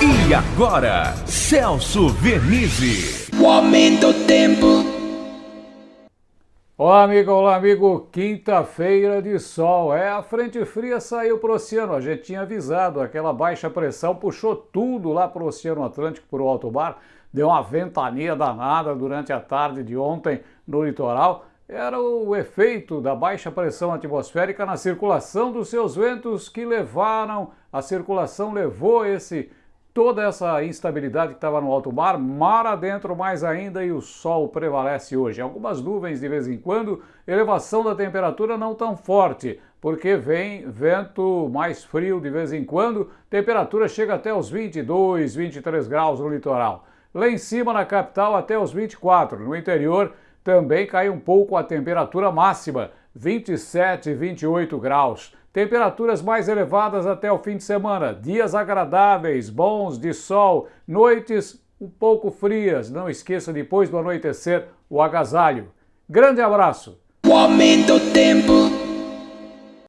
E agora, Celso Vernizzi. O aumento do tempo. Olá, amigo, olá, amigo. Quinta-feira de sol. É, a frente fria saiu para o oceano. A gente tinha avisado, aquela baixa pressão puxou tudo lá para o Oceano Atlântico, para o alto mar. Deu uma ventania danada durante a tarde de ontem no litoral era o efeito da baixa pressão atmosférica na circulação dos seus ventos que levaram, a circulação levou esse toda essa instabilidade que estava no alto mar, mar adentro mais ainda e o sol prevalece hoje. Algumas nuvens de vez em quando, elevação da temperatura não tão forte, porque vem vento mais frio de vez em quando, temperatura chega até os 22, 23 graus no litoral. Lá em cima na capital até os 24, no interior também cai um pouco a temperatura máxima, 27 e 28 graus. Temperaturas mais elevadas até o fim de semana, dias agradáveis, bons de sol, noites um pouco frias. Não esqueça depois do anoitecer o agasalho. Grande abraço! O aumento do tempo.